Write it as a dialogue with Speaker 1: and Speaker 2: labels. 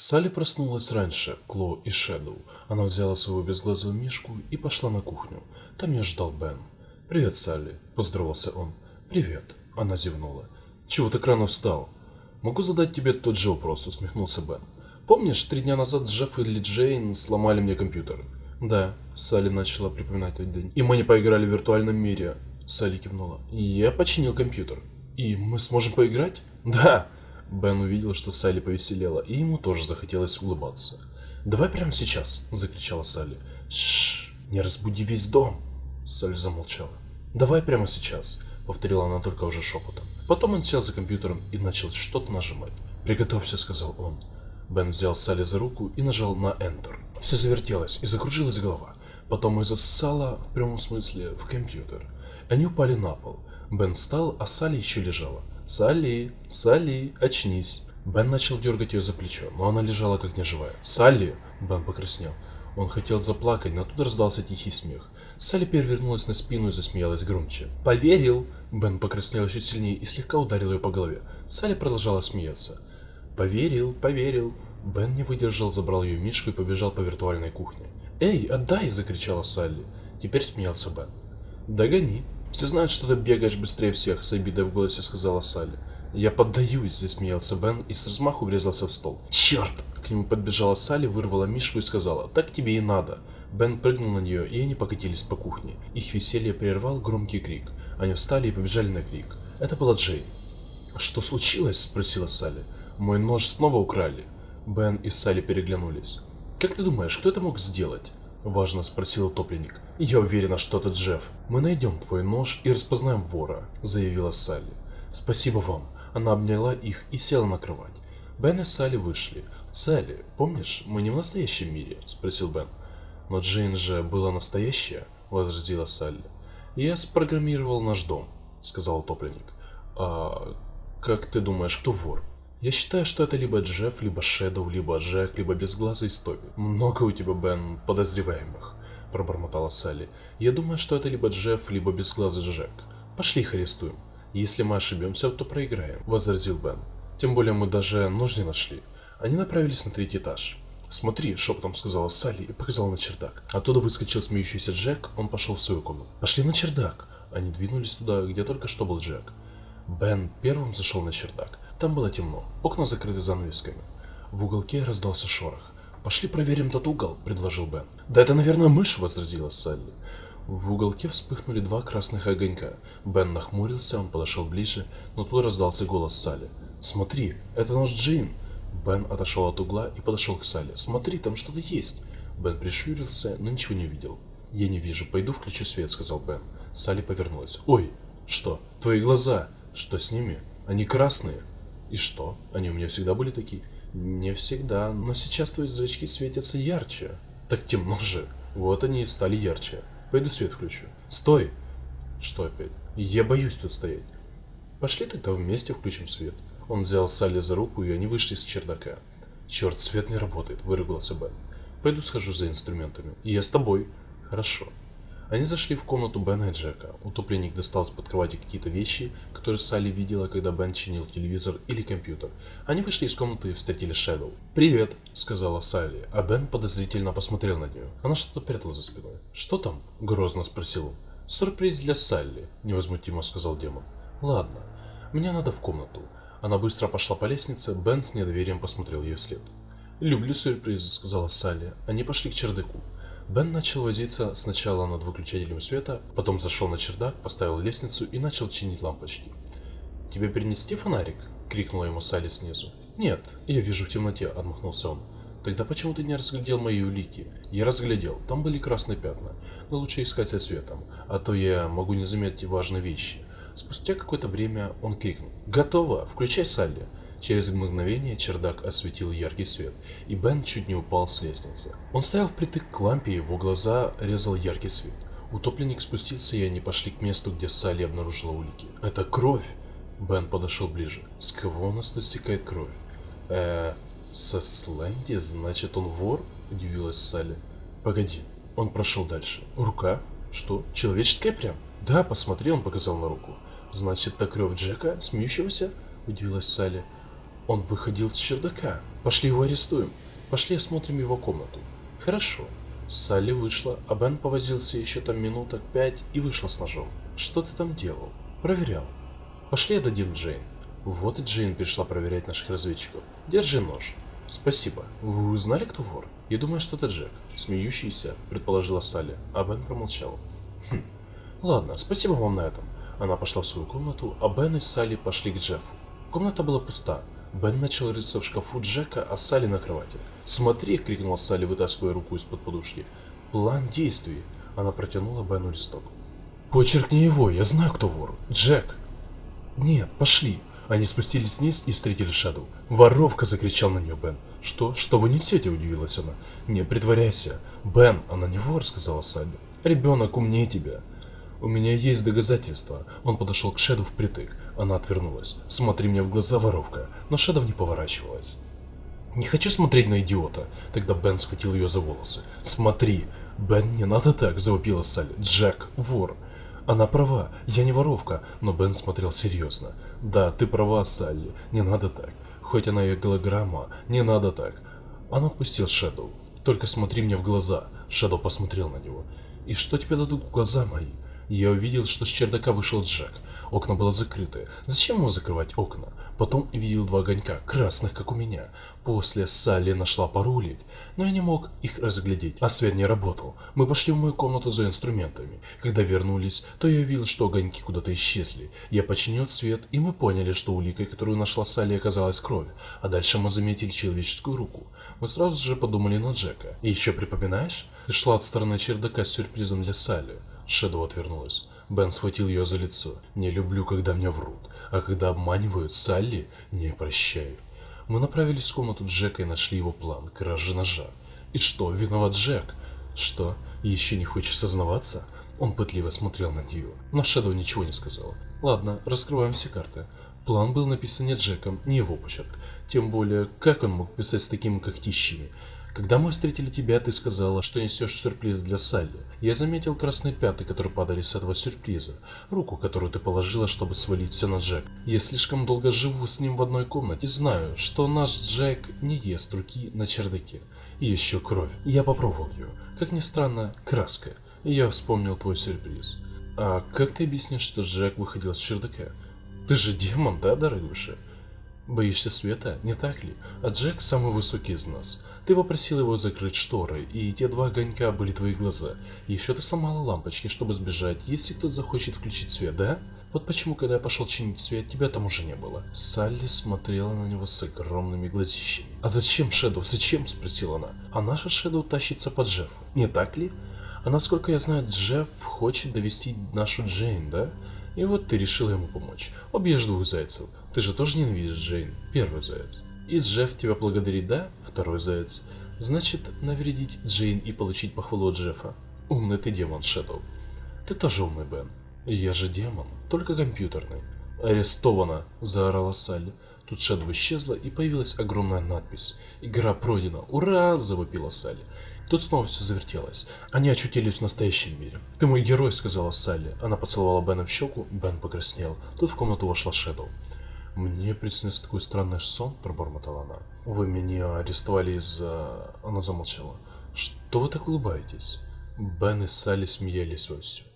Speaker 1: Салли проснулась раньше Кло и Шэдоу. Она взяла свою безглазую мишку и пошла на кухню. Там ее ждал Бен. «Привет, Салли», – поздоровался он. «Привет», – она зевнула. «Чего так рано встал?» «Могу задать тебе тот же вопрос», – усмехнулся Бен. «Помнишь, три дня назад Джефф или Джейн сломали мне компьютер?» «Да», – Салли начала припоминать тот день. «И мы не поиграли в виртуальном мире», – Салли кивнула. «Я починил компьютер». «И мы сможем поиграть?» «Да», Бен увидел, что Салли повеселела, и ему тоже захотелось улыбаться. «Давай прямо сейчас!» – закричала Салли. «Шшш! Не разбуди весь дом!» Салли замолчала. «Давай прямо сейчас!» – повторила она только уже шепотом. Потом он сел за компьютером и начал что-то нажимать. «Приготовься», – сказал он. Бен взял Салли за руку и нажал на Enter. Все завертелось и закружилась голова. Потом и засосала, в прямом смысле, в компьютер. Они упали на пол. Бен встал, а Салли еще лежала. «Салли! Салли! Очнись!» Бен начал дергать ее за плечо, но она лежала как неживая. «Салли!» Бен покраснел. Он хотел заплакать, но тут раздался тихий смех. Салли перевернулась на спину и засмеялась громче. «Поверил!» Бен покраснел еще сильнее и слегка ударил ее по голове. Салли продолжала смеяться. «Поверил, поверил!» Бен не выдержал, забрал ее мишку и побежал по виртуальной кухне. «Эй, отдай!» – закричала Салли. Теперь смеялся Бен. «Догони!» «Все знают, что ты бегаешь быстрее всех», — с обидой в голосе сказала Салли. «Я поддаюсь», — засмеялся Бен и с размаху врезался в стол. «Черт!» К нему подбежала Салли, вырвала Мишку и сказала, «Так тебе и надо». Бен прыгнул на нее, и они покатились по кухне. Их веселье прервал громкий крик. Они встали и побежали на крик. Это была Джейн. «Что случилось?» – спросила Салли. «Мой нож снова украли». Бен и Салли переглянулись. «Как ты думаешь, кто это мог сделать?» – важно спросил утопленник. «Я уверена, что это Джефф. Мы найдем твой нож и распознаем вора», – заявила Салли. «Спасибо вам». Она обняла их и села на кровать. Бен и Салли вышли. «Салли, помнишь, мы не в настоящем мире?» – спросил Бен. «Но Джейн же была настоящая?» – возразила Салли. «Я спрограммировал наш дом», – сказал утопленник. «А как ты думаешь, кто вор?» Я считаю, что это либо Джефф, либо Шэдоу, либо Джек, либо безглазый Стоби. Много у тебя, Бен, подозреваемых, пробормотала Салли. Я думаю, что это либо Джефф, либо безглазый Джек. Пошли их арестуем. Если мы ошибемся, то проиграем, возразил Бен. Тем более мы даже нож не нашли. Они направились на третий этаж. «Смотри», — шепотом сказала Салли и показала на чердак. Оттуда выскочил смеющийся Джек, он пошел в свою комнату. «Пошли на чердак!» Они двинулись туда, где только что был Джек. Бен первым зашел на чердак. Там было темно, окна закрыты занавесками. В уголке раздался шорох. «Пошли проверим тот угол», — предложил Бен. «Да это, наверное, мышь», — возразила Салли. В уголке вспыхнули два красных огонька. Бен нахмурился, он подошел ближе, но тут раздался голос Салли. «Смотри, это наш Джин!» Бен отошел от угла и подошел к Салли. «Смотри, там что-то есть!» Бен прищурился, но ничего не увидел. «Я не вижу, пойду включу свет», — сказал Бен. Салли повернулась. «Ой, что? Твои глаза? Что с ними? Они красные?» И что? Они у меня всегда были такие? Не всегда, но сейчас твои зрачки светятся ярче. Так темно же. Вот они и стали ярче. Пойду свет включу. Стой! Что опять? Я боюсь тут стоять. Пошли тогда вместе включим свет. Он взял Салли за руку, и они вышли с чердака. Черт, свет не работает, выругался Бен. Пойду схожу за инструментами. И я с тобой. Хорошо. Они зашли в комнату Бена и Джека. Утопленник достал с-под кровати какие-то вещи, которые Салли видела, когда Бен чинил телевизор или компьютер. Они вышли из комнаты и встретили Шэдоу. «Привет», — сказала Салли, а Бен подозрительно посмотрел на нее. Она что-то прятала за спиной. «Что там?» — грозно спросил он. «Сюрприз для Салли», — невозмутимо сказал демон. «Ладно, мне надо в комнату». Она быстро пошла по лестнице, Бен с недоверием посмотрел ей вслед. «Люблю сюрпризы», — сказала Салли. Они пошли к чердаку. Бен начал возиться сначала над выключателем света, потом зашел на чердак, поставил лестницу и начал чинить лампочки. «Тебе перенести фонарик?» — крикнула ему Салли снизу. «Нет, я вижу в темноте», — отмахнулся он. «Тогда почему ты не разглядел мои улики?» «Я разглядел, там были красные пятна, но лучше искать со светом, а то я могу не заметить важные вещи». Спустя какое-то время он крикнул. «Готово! Включай Салли!» Через мгновение чердак осветил яркий свет, и Бен чуть не упал с лестницы. Он стоял впритык к лампе, его глаза резал яркий свет. Утопленник спустился, и они пошли к месту, где Салли обнаружила улики. «Это кровь!» Бен подошел ближе. «С кого у нас тут кровь?» «Эээ, со Сленди? Значит, он вор?» Удивилась Салли. «Погоди». Он прошел дальше. «Рука? Что, человеческая прям?» «Да, посмотри», он показал на руку. «Значит, это кровь Джека, смеющегося?» Удивилась Салли. Он выходил с чердака. Пошли его арестуем. Пошли осмотрим его комнату. Хорошо. Салли вышла, а Бен повозился еще там минуток пять и вышла с ножом. Что ты там делал? Проверял. Пошли отдадим Джейн. Вот и Джейн пришла проверять наших разведчиков. Держи нож. Спасибо. Вы узнали, кто вор? Я думаю, что это Джек. Смеющийся, предположила Салли, а Бен промолчал. Хм. Ладно, спасибо вам на этом. Она пошла в свою комнату, а Бен и Салли пошли к Джеффу. Комната была пуста. Бен начал рыться в шкафу Джека, а Салли на кровати. «Смотри!» — крикнула Салли, вытаскивая руку из-под подушки. «План действий!» Она протянула Бену листок. «Почеркни его, я знаю, кто вор. Джек!» «Нет, пошли!» Они спустились вниз и встретили Шадоу. «Воровка!» – закричал на нее Бен. «Что? Что вы несете?» – удивилась она. «Не притворяйся!» «Бен, она не вор!» – сказала Салли. «Ребенок умнее тебя!» «У меня есть доказательства!» Он подошел к Шэду впритык. Она отвернулась. «Смотри мне в глаза, воровка!» Но Шэдов не поворачивалась. «Не хочу смотреть на идиота!» Тогда Бен схватил ее за волосы. «Смотри!» «Бен, не надо так!» – завопила Салли. «Джек, вор!» Она права, я не воровка, но Бен смотрел серьезно. Да, ты права, Салли, не надо так. Хоть она и голограмма, не надо так. Он отпустил Шэдоу. Только смотри мне в глаза. Шэдоу посмотрел на него. И что тебе дадут глаза мои? Я увидел, что с чердака вышел Джек. Окна было закрыты. Зачем ему закрывать окна? Потом видел два огонька, красных, как у меня. После Салли нашла паролик, но я не мог их разглядеть, а свет не работал. Мы пошли в мою комнату за инструментами. Когда вернулись, то я увидел, что огоньки куда-то исчезли. Я починил свет, и мы поняли, что уликой, которую нашла Салли, оказалась кровь. А дальше мы заметили человеческую руку. Мы сразу же подумали на Джека. И еще припоминаешь? Ты шла от стороны чердака с сюрпризом для Салли. Шэдоу отвернулась. Бен схватил ее за лицо. «Не люблю, когда мне врут, а когда обманывают Салли, не прощаю». Мы направились в комнату Джека и нашли его план – кражи ножа. «И что, виноват Джек?» «Что, еще не хочешь сознаваться?» Он пытливо смотрел на нее, но Шэдоу ничего не сказала. «Ладно, раскрываем все карты». План был написан не Джеком, не его почерк. Тем более, как он мог писать с такими когтищами? Когда мы встретили тебя, ты сказала, что несешь сюрприз для Салли. Я заметил красные пятна, которые падали с этого сюрприза. Руку, которую ты положила, чтобы свалить все на Джек. Я слишком долго живу с ним в одной комнате и знаю, что наш Джек не ест руки на чердаке. И еще кровь. Я попробовал ее. Как ни странно, краска. Я вспомнил твой сюрприз. А как ты объяснишь, что Джек выходил с чердака? Ты же демон, да, дорогуша? Боишься света, не так ли? А Джек самый высокий из нас. Ты попросил его закрыть шторы, и те два огонька были твои глаза. Еще ты сломала лампочки, чтобы сбежать, если кто-то захочет включить свет, да? Вот почему, когда я пошел чинить свет, тебя там уже не было. Салли смотрела на него с огромными глазищами. А зачем Шэдоу? Зачем? Спросила она. А наша Шэдоу тащится по Джеффу, не так ли? А насколько я знаю, Джефф хочет довести нашу Джейн, да? И вот ты решила ему помочь. Убьешь двух зайцев. Ты же тоже ненавидишь Джейн. Первый заяц. И Джефф тебя благодарит, да? Второй заяц. Значит, навредить Джейн и получить похвалу от Джеффа. Умный ты демон, Шэдоу. Ты тоже умный, Бен. Я же демон, только компьютерный. Арестована, заорала Салли. Тут Шэдоу исчезла и появилась огромная надпись. Игра пройдена. Ура! завопила Салли. Тут снова все завертелось. Они очутились в настоящем мире. «Ты мой герой», — сказала Салли. Она поцеловала Бена в щеку, Бен покраснел. Тут в комнату вошла Шэдоу. «Мне приснился такой странный сон», — пробормотала она. «Вы меня арестовали из-за...» Она замолчала. «Что вы так улыбаетесь?» Бен и Салли смеялись вовсю.